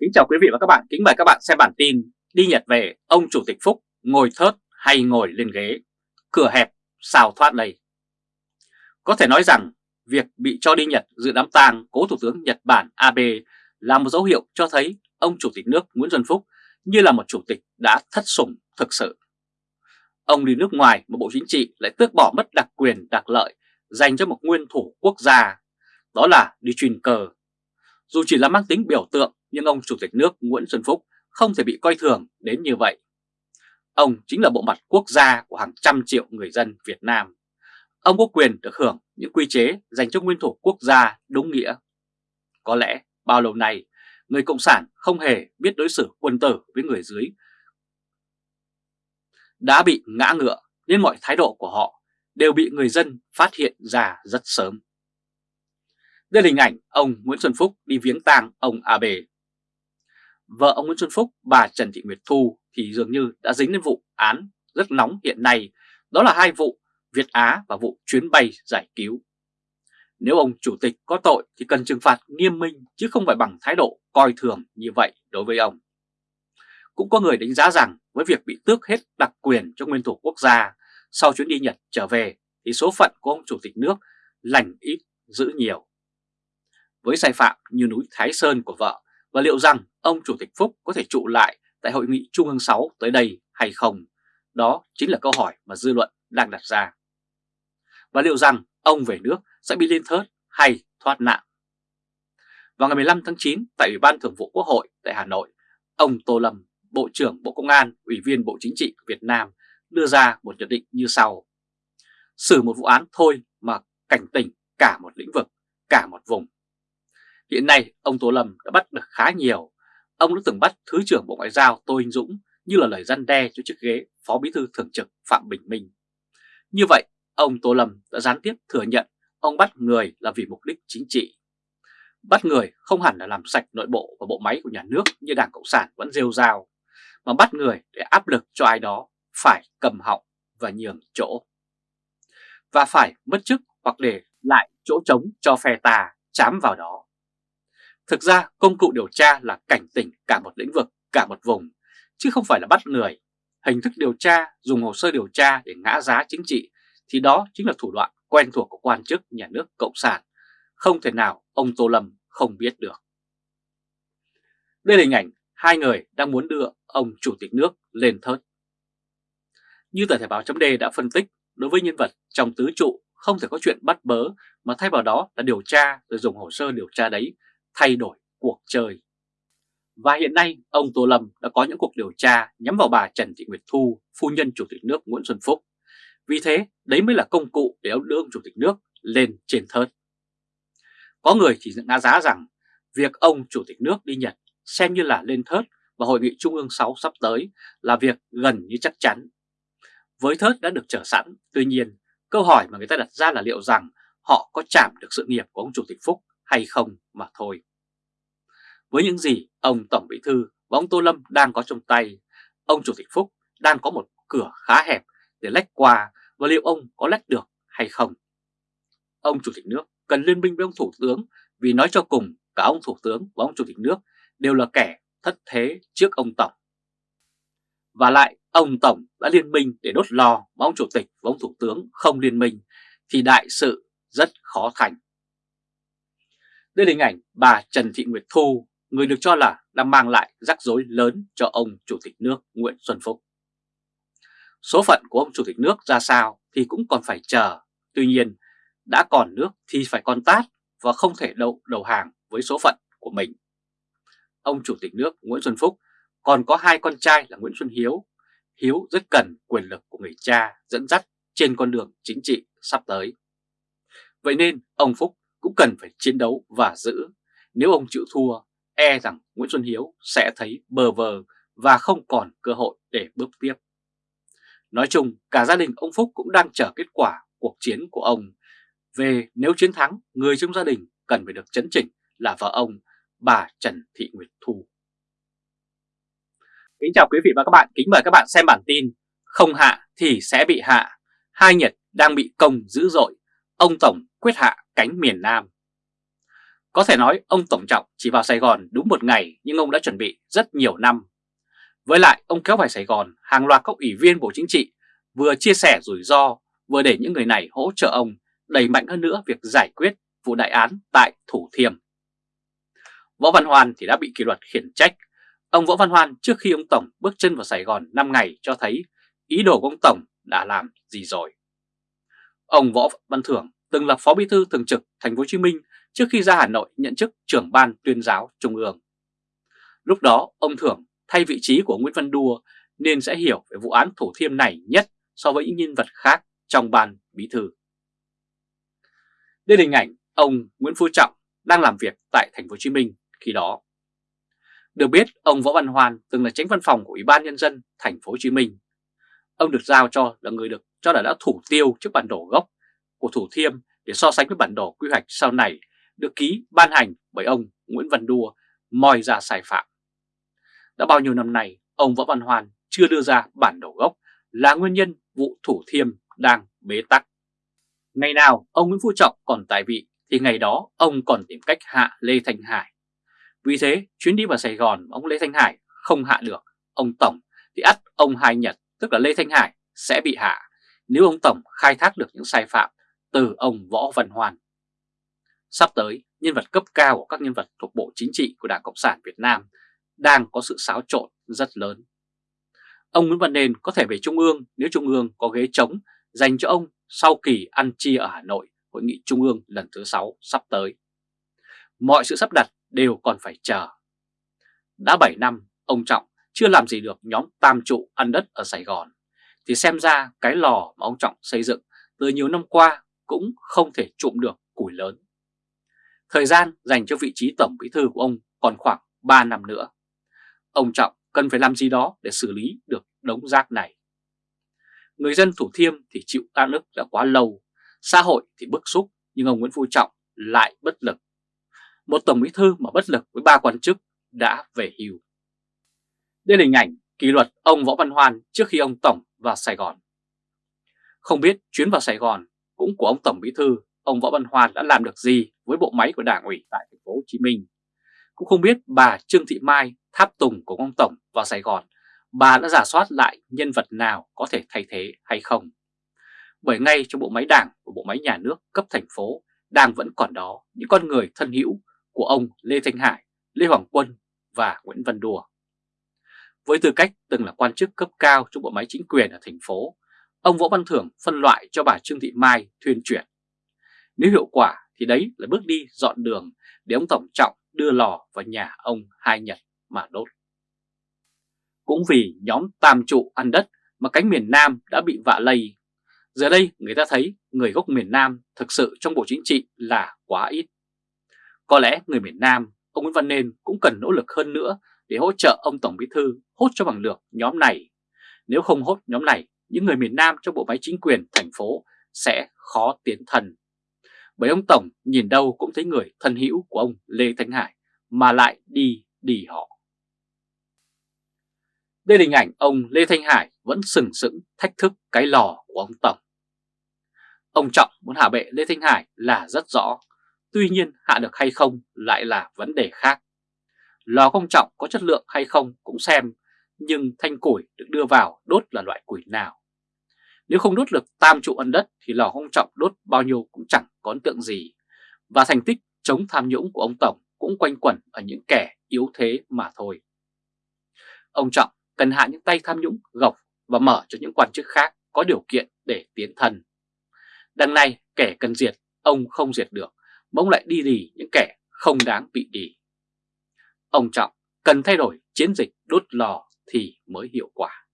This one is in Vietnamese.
Kính chào quý vị và các bạn, kính mời các bạn xem bản tin Đi Nhật về, ông Chủ tịch Phúc ngồi thớt hay ngồi lên ghế, cửa hẹp xào thoát đây Có thể nói rằng việc bị cho đi Nhật dự đám tang cố Thủ tướng Nhật Bản Abe là một dấu hiệu cho thấy ông Chủ tịch nước Nguyễn Xuân Phúc như là một chủ tịch đã thất sủng thực sự. Ông đi nước ngoài mà Bộ Chính trị lại tước bỏ mất đặc quyền đặc lợi dành cho một nguyên thủ quốc gia, đó là đi truyền cờ. Dù chỉ là mang tính biểu tượng nhưng ông Chủ tịch nước Nguyễn Xuân Phúc không thể bị coi thường đến như vậy. Ông chính là bộ mặt quốc gia của hàng trăm triệu người dân Việt Nam. Ông có quyền được hưởng những quy chế dành cho nguyên thủ quốc gia đúng nghĩa. Có lẽ bao lâu nay, người Cộng sản không hề biết đối xử quân tử với người dưới. Đã bị ngã ngựa nên mọi thái độ của họ đều bị người dân phát hiện ra rất sớm. Đây là hình ảnh ông Nguyễn Xuân Phúc đi viếng tang ông Abe. Vợ ông Nguyễn Xuân Phúc, bà Trần Thị Nguyệt Thu thì dường như đã dính đến vụ án rất nóng hiện nay, đó là hai vụ Việt Á và vụ chuyến bay giải cứu. Nếu ông chủ tịch có tội thì cần trừng phạt nghiêm minh chứ không phải bằng thái độ coi thường như vậy đối với ông. Cũng có người đánh giá rằng với việc bị tước hết đặc quyền cho nguyên thủ quốc gia sau chuyến đi Nhật trở về thì số phận của ông chủ tịch nước lành ít giữ nhiều. Với sai phạm như núi Thái Sơn của vợ và liệu rằng ông chủ tịch Phúc có thể trụ lại tại hội nghị Trung ương 6 tới đây hay không? Đó chính là câu hỏi mà dư luận đang đặt ra. Và liệu rằng ông về nước sẽ bị lên thớt hay thoát nạn? Vào ngày 15 tháng 9 tại Ủy ban Thường vụ Quốc hội tại Hà Nội, ông Tô Lâm, Bộ trưởng Bộ Công an, Ủy viên Bộ Chính trị Việt Nam đưa ra một nhận định như sau. Xử một vụ án thôi mà cảnh tỉnh cả một lĩnh vực, cả một vùng. Hiện nay ông Tô Lâm đã bắt được khá nhiều. Ông đã từng bắt Thứ trưởng Bộ Ngoại giao Tô Hình Dũng như là lời răn đe cho chiếc ghế Phó Bí thư Thường trực Phạm Bình Minh. Như vậy, ông Tô Lâm đã gián tiếp thừa nhận ông bắt người là vì mục đích chính trị. Bắt người không hẳn là làm sạch nội bộ và bộ máy của nhà nước như Đảng Cộng sản vẫn rêu rao, mà bắt người để áp lực cho ai đó phải cầm họng và nhường chỗ. Và phải mất chức hoặc để lại chỗ trống cho phe tà chám vào đó. Thực ra công cụ điều tra là cảnh tỉnh cả một lĩnh vực, cả một vùng, chứ không phải là bắt người. Hình thức điều tra dùng hồ sơ điều tra để ngã giá chính trị thì đó chính là thủ đoạn quen thuộc của quan chức nhà nước Cộng sản. Không thể nào ông Tô Lâm không biết được. Đây là hình ảnh hai người đang muốn đưa ông Chủ tịch nước lên thớt. Như tờ Thể báo chấm đã phân tích, đối với nhân vật trong tứ trụ không thể có chuyện bắt bớ mà thay vào đó là điều tra rồi dùng hồ sơ điều tra đấy thay đổi cuộc chơi. Và hiện nay, ông Tô Lâm đã có những cuộc điều tra nhắm vào bà Trần Thị Nguyệt Thu, phu nhân Chủ tịch nước Nguyễn Xuân Phúc. Vì thế, đấy mới là công cụ để ông đưa ông Chủ tịch nước lên trên thớt. Có người chỉ ngã giá rằng việc ông Chủ tịch nước đi Nhật xem như là lên thớt và Hội nghị Trung ương 6 sắp tới là việc gần như chắc chắn. Với thớt đã được trở sẵn, tuy nhiên, câu hỏi mà người ta đặt ra là liệu rằng họ có chạm được sự nghiệp của ông Chủ tịch Phúc hay không mà thôi. Với những gì ông Tổng Bí Thư và ông Tô Lâm đang có trong tay, ông Chủ tịch Phúc đang có một cửa khá hẹp để lách qua và liệu ông có lách được hay không. Ông Chủ tịch nước cần liên minh với ông Thủ tướng vì nói cho cùng cả ông Thủ tướng và ông Chủ tịch nước đều là kẻ thất thế trước ông Tổng. Và lại ông Tổng đã liên minh để đốt lò mà ông Chủ tịch và ông Thủ tướng không liên minh thì đại sự rất khó thành. Đây là hình ảnh bà Trần Thị Nguyệt Thu, người được cho là đang mang lại rắc rối lớn cho ông Chủ tịch nước Nguyễn Xuân Phúc. Số phận của ông Chủ tịch nước ra sao thì cũng còn phải chờ. Tuy nhiên, đã còn nước thì phải còn tát và không thể đậu đầu hàng với số phận của mình. Ông Chủ tịch nước Nguyễn Xuân Phúc còn có hai con trai là Nguyễn Xuân Hiếu. Hiếu rất cần quyền lực của người cha dẫn dắt trên con đường chính trị sắp tới. Vậy nên ông Phúc cũng cần phải chiến đấu và giữ. Nếu ông chịu thua, e rằng Nguyễn Xuân Hiếu sẽ thấy bờ vờ và không còn cơ hội để bước tiếp. Nói chung, cả gia đình ông Phúc cũng đang chờ kết quả cuộc chiến của ông. Về nếu chiến thắng, người trong gia đình cần phải được chấn chỉnh là vợ ông, bà Trần Thị Nguyệt Thu. Kính chào quý vị và các bạn, kính mời các bạn xem bản tin Không hạ thì sẽ bị hạ, hai Nhật đang bị công dữ dội, ông Tổng quyết hạ cánh miền Nam. Có thể nói ông Tổng Trọng chỉ vào Sài Gòn đúng một ngày nhưng ông đã chuẩn bị rất nhiều năm. Với lại, ông kéo vào Sài Gòn, hàng loạt các ủy viên Bộ Chính trị vừa chia sẻ rủi ro, vừa để những người này hỗ trợ ông đẩy mạnh hơn nữa việc giải quyết vụ đại án tại Thủ Thiêm. Võ Văn Hoan thì đã bị kỷ luật khiển trách. Ông Võ Văn Hoan trước khi ông Tổng bước chân vào Sài Gòn 5 ngày cho thấy ý đồ của ông Tổng đã làm gì rồi. Ông Võ Văn Thưởng từng là Phó Bí thư Thường trực Thành phố Hồ Chí Minh trước khi ra Hà Nội nhận chức trưởng ban tuyên giáo Trung ương. Lúc đó ông Thưởng thay vị trí của Nguyễn Văn Đua nên sẽ hiểu về vụ án Thủ Thiêm này nhất so với những nhân vật khác trong ban bí thư. Đây là hình ảnh ông Nguyễn Phú Trọng đang làm việc tại Thành phố Hồ Chí Minh khi đó. Được biết, ông Võ Văn Hoan từng là tránh văn phòng của Ủy ban Nhân dân Thành phố Hồ Chí Minh. Ông được giao cho là người được cho là đã thủ tiêu trước bản đồ gốc của Thủ Thiêm để so sánh với bản đồ quy hoạch sau này được ký ban hành bởi ông Nguyễn Văn Đua moi ra sai phạm. Đã bao nhiêu năm nay, ông Võ Văn hoàn chưa đưa ra bản đồ gốc là nguyên nhân vụ Thủ Thiêm đang bế tắc. Ngày nào ông Nguyễn Phú Trọng còn tài vị thì ngày đó ông còn tìm cách hạ Lê Thanh Hải. Vì thế chuyến đi vào Sài Gòn ông Lê Thanh Hải không hạ được ông Tổng thì ắt ông Hai Nhật tức là Lê Thanh Hải sẽ bị hạ nếu ông Tổng khai thác được những sai phạm từ ông Võ Văn hoàn. Sắp tới, nhân vật cấp cao của các nhân vật thuộc Bộ Chính trị của Đảng Cộng sản Việt Nam đang có sự xáo trộn rất lớn. Ông Nguyễn Văn Nền có thể về Trung ương nếu Trung ương có ghế trống dành cho ông sau kỳ ăn chia ở Hà Nội Hội nghị Trung ương lần thứ 6 sắp tới. Mọi sự sắp đặt đều còn phải chờ. Đã 7 năm, ông Trọng chưa làm gì được nhóm tam trụ ăn đất ở Sài Gòn, thì xem ra cái lò mà ông Trọng xây dựng từ nhiều năm qua cũng không thể trụm được củi lớn. Thời gian dành cho vị trí tổng bí thư của ông còn khoảng 3 năm nữa. Ông Trọng cần phải làm gì đó để xử lý được đống rác này. Người dân Thủ Thiêm thì chịu tan ức đã quá lâu, xã hội thì bức xúc nhưng ông Nguyễn Phú Trọng lại bất lực. Một tổng bí thư mà bất lực với ba quan chức đã về hưu. Đây là hình ảnh kỷ luật ông Võ Văn Hoan trước khi ông Tổng vào Sài Gòn. Không biết chuyến vào Sài Gòn cũng của ông Tổng Bí Thư, ông Võ Văn Hoan đã làm được gì với bộ máy của Đảng ủy tại thành phố Hồ Chí Minh. Cũng không biết bà Trương Thị Mai, tháp tùng của ông Tổng vào Sài Gòn, bà đã giả soát lại nhân vật nào có thể thay thế hay không. Bởi ngay trong bộ máy đảng và bộ máy nhà nước cấp thành phố đang vẫn còn đó những con người thân hữu của ông Lê Thanh Hải, Lê Hoàng Quân và Nguyễn Văn Đùa. Với tư cách từng là quan chức cấp cao trong bộ máy chính quyền ở thành phố, ông Võ Văn Thưởng phân loại cho bà Trương Thị Mai thuyên chuyển. Nếu hiệu quả thì đấy là bước đi dọn đường để ông Tổng Trọng đưa lò vào nhà ông Hai Nhật mà đốt. Cũng vì nhóm tam trụ ăn đất mà cánh miền Nam đã bị vạ lây. Giờ đây người ta thấy người gốc miền Nam thực sự trong Bộ Chính trị là quá ít. Có lẽ người miền Nam, ông Nguyễn Văn Nên cũng cần nỗ lực hơn nữa để hỗ trợ ông Tổng Bí Thư hốt cho bằng được nhóm này. Nếu không hốt nhóm này, những người miền Nam trong bộ máy chính quyền thành phố sẽ khó tiến thần bởi ông Tổng nhìn đâu cũng thấy người thân hữu của ông Lê Thanh Hải mà lại đi đi họ. Đây là hình ảnh ông Lê Thanh Hải vẫn sừng sững thách thức cái lò của ông Tổng. Ông Trọng muốn hạ bệ Lê Thanh Hải là rất rõ, tuy nhiên hạ được hay không lại là vấn đề khác. Lò công trọng có chất lượng hay không cũng xem, nhưng thanh củi được đưa vào đốt là loại củi nào. Nếu không đốt được tam trụ ân đất thì lò ông trọng đốt bao nhiêu cũng chẳng có ấn tượng gì. Và thành tích chống tham nhũng của ông Tổng cũng quanh quẩn ở những kẻ yếu thế mà thôi. Ông Trọng cần hạ những tay tham nhũng gọc và mở cho những quan chức khác có điều kiện để tiến thân. Đằng này kẻ cần diệt, ông không diệt được, mà ông lại đi đì những kẻ không đáng bị đì. Ông Trọng cần thay đổi chiến dịch đốt lò thì mới hiệu quả.